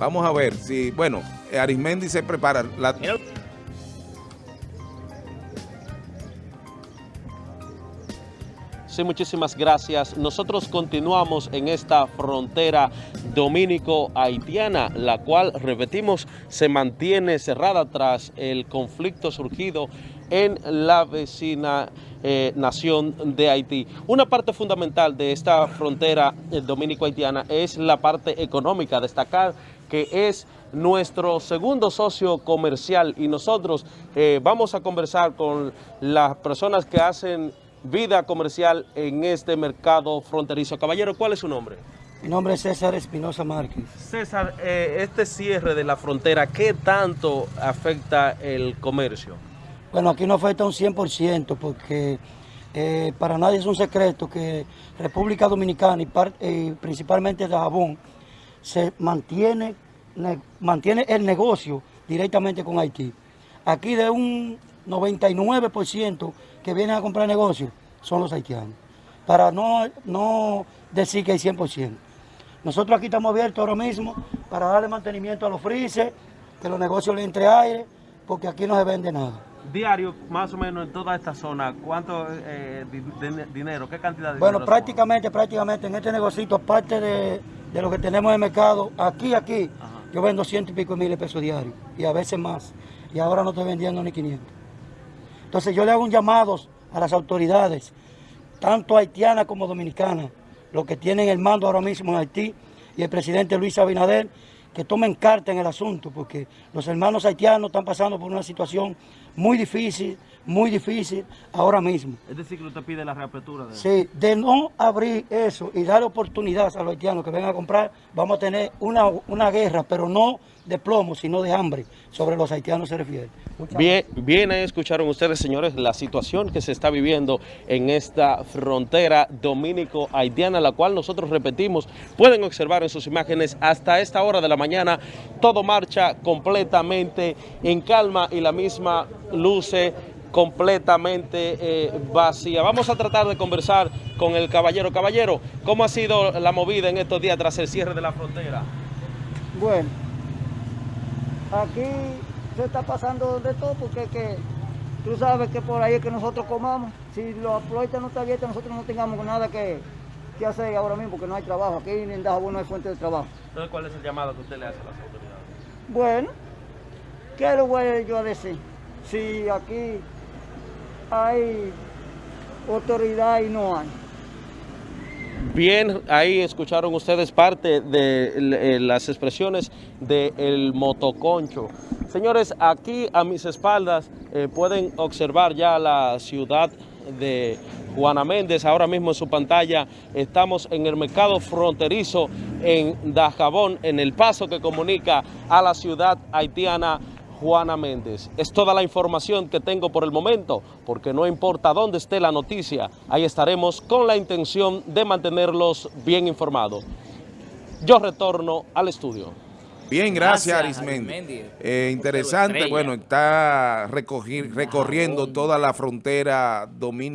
Vamos a ver si, bueno, Arismendi se prepara. La, Sí, muchísimas gracias. Nosotros continuamos en esta frontera dominico-haitiana, la cual, repetimos, se mantiene cerrada tras el conflicto surgido en la vecina eh, nación de Haití. Una parte fundamental de esta frontera eh, dominico-haitiana es la parte económica, destacar que es nuestro segundo socio comercial y nosotros eh, vamos a conversar con las personas que hacen vida comercial en este mercado fronterizo. Caballero, ¿cuál es su nombre? Mi nombre es César Espinosa Márquez. César, eh, este cierre de la frontera, ¿qué tanto afecta el comercio? Bueno, aquí no afecta un 100% porque eh, para nadie es un secreto que República Dominicana y eh, principalmente Dajabón se mantiene, mantiene el negocio directamente con Haití. Aquí de un 99% que vienen a comprar negocios son los haitianos. Para no, no decir que hay 100%. Nosotros aquí estamos abiertos ahora mismo para darle mantenimiento a los frises, que los negocios le entre aire, porque aquí no se vende nada. Diario, más o menos en toda esta zona, ¿cuánto eh, dinero, qué cantidad de Bueno, prácticamente, prácticamente en este negocio, aparte de, lo que tenemos en el mercado, aquí, aquí, yo vendo ciento y pico mil pesos diarios, y a veces más. Y ahora no estoy vendiendo ni 500. Entonces yo le hago un llamado a las autoridades, tanto haitianas como dominicanas, los que tienen el mando ahora mismo en Haití, y el presidente Luis Abinader, que tomen carta en el asunto, porque los hermanos haitianos están pasando por una situación muy difícil, muy difícil ahora mismo. Es decir, que usted pide la reapertura. De... Sí, de no abrir eso y dar oportunidad a los haitianos que vengan a comprar, vamos a tener una, una guerra, pero no de plomo, sino de hambre, sobre los haitianos se refiere. bien, bien, escucharon ustedes, señores, la situación que se está viviendo en esta frontera dominico-haitiana, la cual nosotros repetimos, pueden observar en sus imágenes hasta esta hora de la mañana, todo marcha completamente en calma y la misma luce completamente eh, vacía. Vamos a tratar de conversar con el caballero. Caballero, ¿cómo ha sido la movida en estos días tras el cierre de la frontera? Bueno, aquí se está pasando de todo porque que, tú sabes que por ahí es que nosotros comamos. Si los puertas no están abiertos, nosotros no tengamos nada que, que, hacer ahora mismo porque no hay trabajo. Aquí en Dajabón no hay fuente de trabajo. Entonces, ¿cuál es el llamado que usted le hace a las autoridades? Bueno, ¿qué le voy yo a decir? Si aquí hay autoridad y no hay. Bien, ahí escucharon ustedes parte de eh, las expresiones del motoconcho. Señores, aquí a mis espaldas eh, pueden observar ya la ciudad de Juana Méndez. Ahora mismo en su pantalla estamos en el mercado fronterizo en Dajabón, en el paso que comunica a la ciudad haitiana Juana Méndez. Es toda la información que tengo por el momento, porque no importa dónde esté la noticia, ahí estaremos con la intención de mantenerlos bien informados. Yo retorno al estudio. Bien, gracias, Arismendi. Eh, interesante, bueno, está recorriendo toda la frontera dominicana.